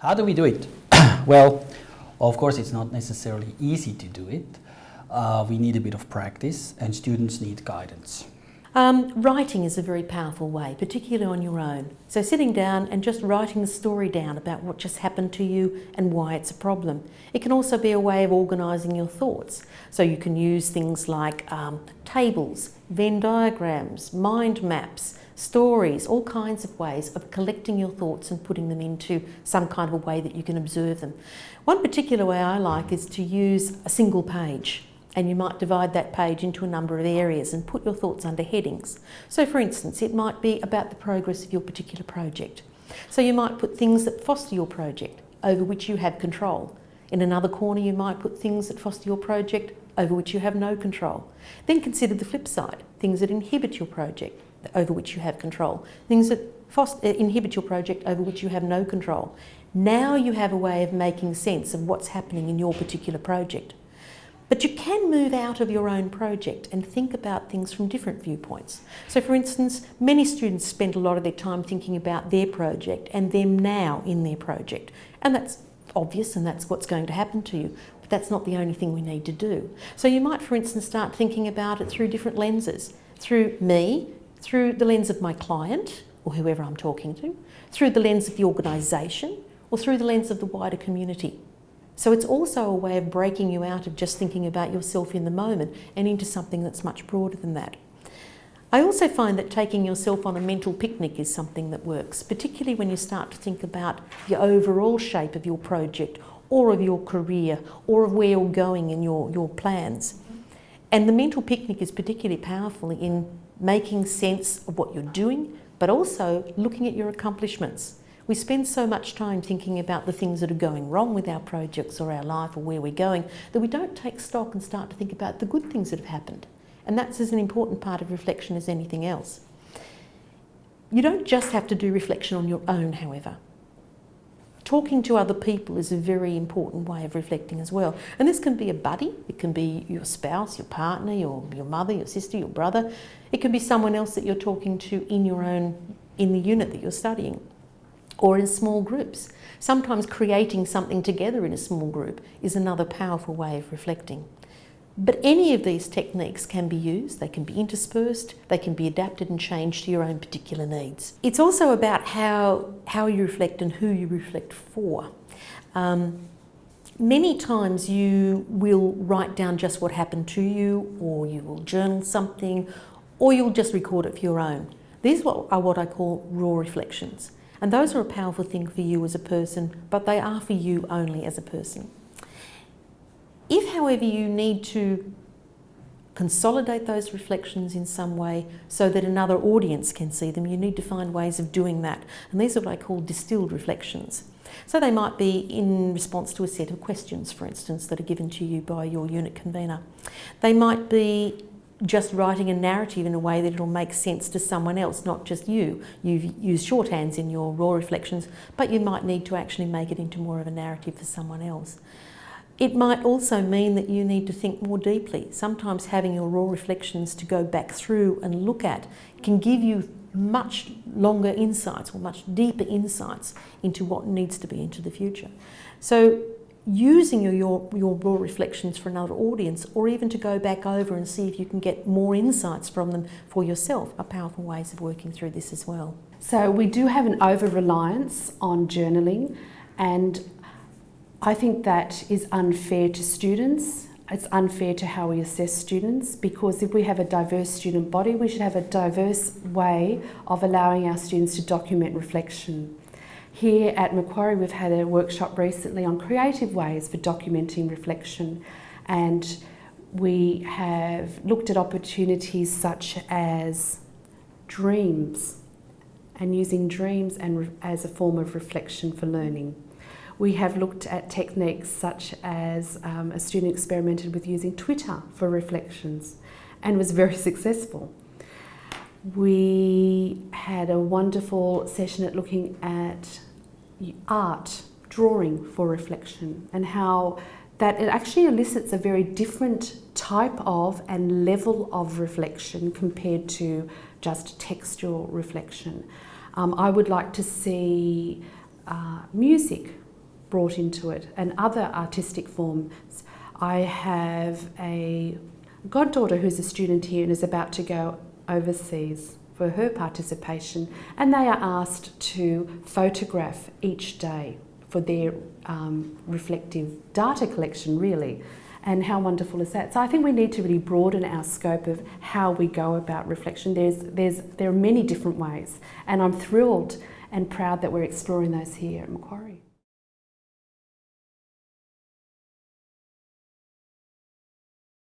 How do we do it? well, of course, it's not necessarily easy to do it. Uh, we need a bit of practice and students need guidance. Um, writing is a very powerful way, particularly on your own. So sitting down and just writing the story down about what just happened to you and why it's a problem. It can also be a way of organising your thoughts. So you can use things like um, tables, Venn diagrams, mind maps, stories, all kinds of ways of collecting your thoughts and putting them into some kind of a way that you can observe them. One particular way I like is to use a single page and you might divide that page into a number of areas and put your thoughts under headings. So for instance, it might be about the progress of your particular project. So you might put things that foster your project, over which you have control. In another corner, you might put things that foster your project, over which you have no control. Then consider the flip side, things that inhibit your project, over which you have control. Things that foster, uh, inhibit your project, over which you have no control. Now you have a way of making sense of what's happening in your particular project. But you can move out of your own project and think about things from different viewpoints. So for instance, many students spend a lot of their time thinking about their project and them now in their project. And that's obvious and that's what's going to happen to you. But that's not the only thing we need to do. So you might, for instance, start thinking about it through different lenses. Through me, through the lens of my client, or whoever I'm talking to, through the lens of the organisation, or through the lens of the wider community. So it's also a way of breaking you out of just thinking about yourself in the moment and into something that's much broader than that. I also find that taking yourself on a mental picnic is something that works, particularly when you start to think about the overall shape of your project or of your career or of where you're going in your, your plans. And the mental picnic is particularly powerful in making sense of what you're doing, but also looking at your accomplishments. We spend so much time thinking about the things that are going wrong with our projects or our life or where we're going that we don't take stock and start to think about the good things that have happened. And that's as an important part of reflection as anything else. You don't just have to do reflection on your own, however. Talking to other people is a very important way of reflecting as well. And this can be a buddy, it can be your spouse, your partner, your, your mother, your sister, your brother. It can be someone else that you're talking to in your own, in the unit that you're studying or in small groups. Sometimes creating something together in a small group is another powerful way of reflecting. But any of these techniques can be used, they can be interspersed, they can be adapted and changed to your own particular needs. It's also about how, how you reflect and who you reflect for. Um, many times you will write down just what happened to you or you will journal something or you'll just record it for your own. These are what I call raw reflections. And those are a powerful thing for you as a person, but they are for you only as a person. If, however, you need to consolidate those reflections in some way so that another audience can see them, you need to find ways of doing that. And these are what I call distilled reflections. So they might be in response to a set of questions, for instance, that are given to you by your unit convener. They might be just writing a narrative in a way that it'll make sense to someone else, not just you. You've used shorthands in your raw reflections, but you might need to actually make it into more of a narrative for someone else. It might also mean that you need to think more deeply. Sometimes having your raw reflections to go back through and look at can give you much longer insights or much deeper insights into what needs to be into the future. So using your, your, your raw reflections for another audience or even to go back over and see if you can get more insights from them for yourself are powerful ways of working through this as well. So we do have an over-reliance on journaling and I think that is unfair to students. It's unfair to how we assess students because if we have a diverse student body, we should have a diverse way of allowing our students to document reflection. Here at Macquarie we've had a workshop recently on creative ways for documenting reflection and we have looked at opportunities such as dreams and using dreams and as a form of reflection for learning. We have looked at techniques such as um, a student experimented with using Twitter for reflections and was very successful. We had a wonderful session at looking at art, drawing for reflection and how that it actually elicits a very different type of and level of reflection compared to just textual reflection. Um, I would like to see uh, music brought into it and other artistic forms. I have a goddaughter who's a student here and is about to go overseas for her participation, and they are asked to photograph each day for their um, reflective data collection, really. And how wonderful is that? So I think we need to really broaden our scope of how we go about reflection. There's, there's, there are many different ways, and I'm thrilled and proud that we're exploring those here at Macquarie.